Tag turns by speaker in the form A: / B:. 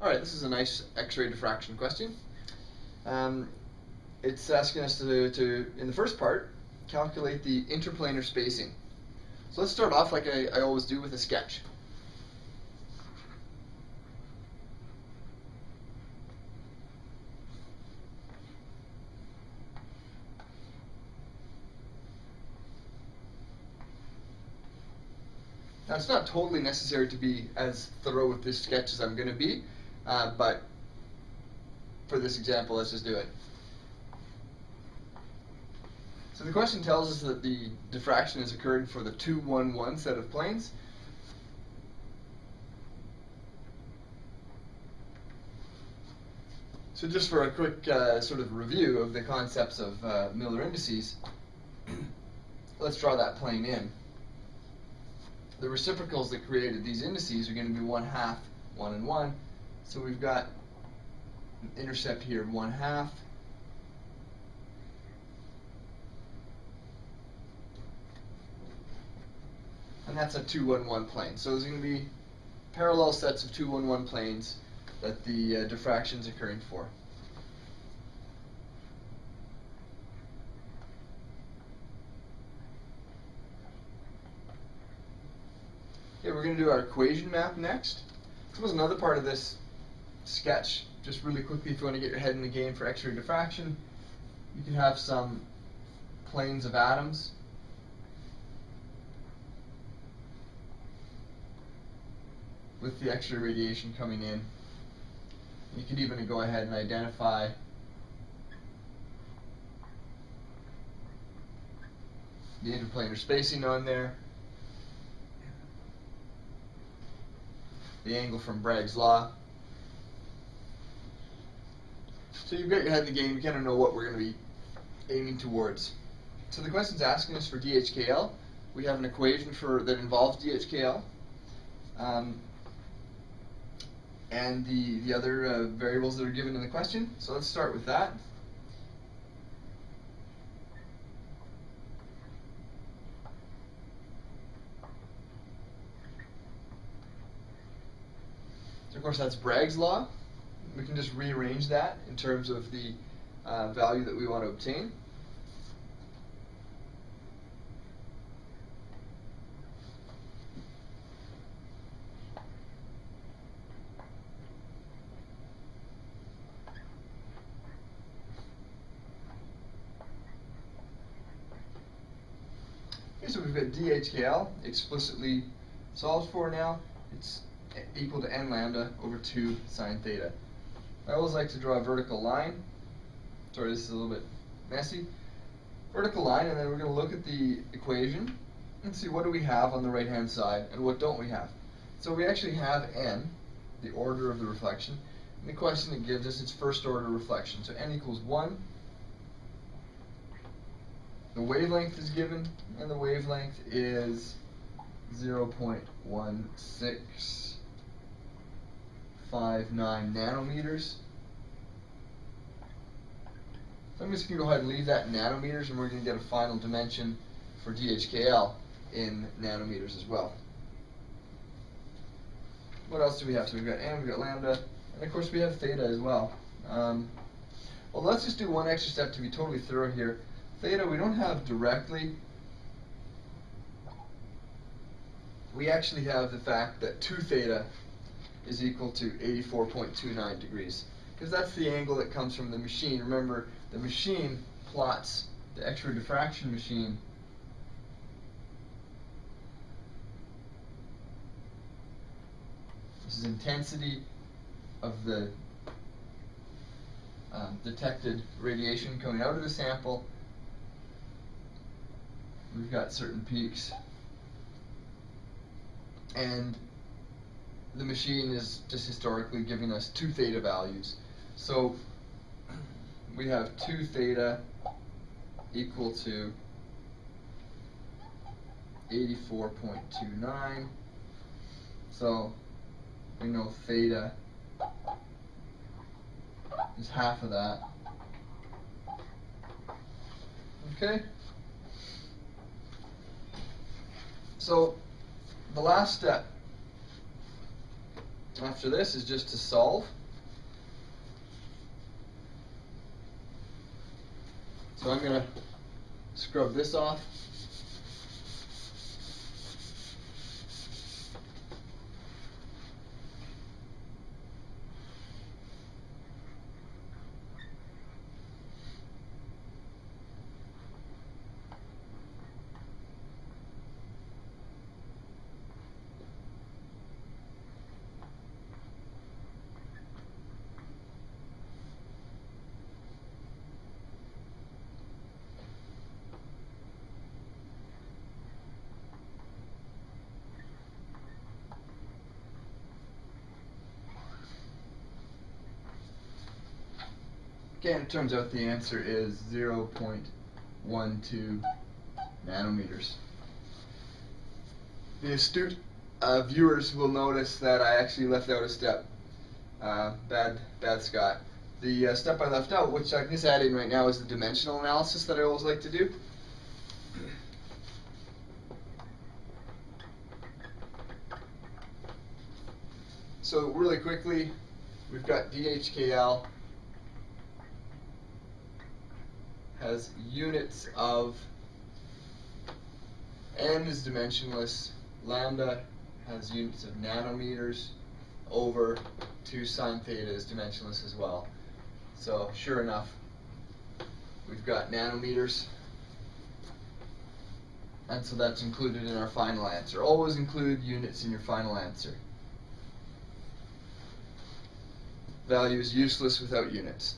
A: Alright, this is a nice X-ray diffraction question. Um, it's asking us to, to, in the first part, calculate the interplanar spacing. So let's start off like I, I always do with a sketch. Now it's not totally necessary to be as thorough with this sketch as I'm going to be, uh, but for this example, let's just do it. So the question tells us that the diffraction is occurring for the 2, 1, 1 set of planes. So just for a quick uh, sort of review of the concepts of uh, Miller indices, let's draw that plane in the reciprocals that created these indices are going to be 1 half, 1 and 1. So we've got an intercept here of 1 half. And that's a 2, 1, 1 plane. So there's going to be parallel sets of 2, 1, 1 planes that the uh, diffraction is occurring for. Okay, we're going to do our equation map next. This was another part of this sketch. Just really quickly, if you want to get your head in the game for X-ray diffraction, you can have some planes of atoms. with the X-ray radiation coming in. You could even go ahead and identify the interplanar spacing on there. the angle from Bragg's law. So you've got your head in the game, you kind of know what we're going to be aiming towards. So the question's asking us for DHKL. We have an equation for that involves DHKL. Um, and the, the other uh, variables that are given in the question. So let's start with that. So of course, that's Bragg's law. We can just rearrange that in terms of the uh, value that we want to obtain. Okay, so we've got DHKL explicitly solved for now. It's equal to n lambda over 2 sine theta. I always like to draw a vertical line. Sorry, this is a little bit messy. Vertical line, and then we're going to look at the equation and see what do we have on the right-hand side and what don't we have. So we actually have n, the order of the reflection. And the question it gives us is first order reflection. So n equals 1. The wavelength is given, and the wavelength is 0.16 0.59 nanometers. So I'm just going to go ahead and leave that in nanometers, and we're going to get a final dimension for DHKL in nanometers as well. What else do we have? So we've got n, we've got lambda, and of course we have theta as well. Um, well, let's just do one extra step to be totally thorough here. Theta we don't have directly. We actually have the fact that 2 theta is equal to 84.29 degrees. Because that's the angle that comes from the machine. Remember, the machine plots, the X-ray diffraction machine, this is intensity of the um, detected radiation coming out of the sample. We've got certain peaks. And the machine is just historically giving us two theta values. So we have 2 theta equal to 84.29. So we know theta is half of that. Okay? So the last step After this is just to solve. So I'm going to scrub this off. Okay, it turns out the answer is 0.12 nanometers. The astute uh, viewers will notice that I actually left out a step. Uh, bad, bad Scott. The uh, step I left out, which I can just add in right now, is the dimensional analysis that I always like to do. So really quickly, we've got DHKL has units of n is dimensionless, lambda has units of nanometers over 2 sine theta is dimensionless as well. So sure enough, we've got nanometers and so that's included in our final answer. Always include units in your final answer. Value is useless without units.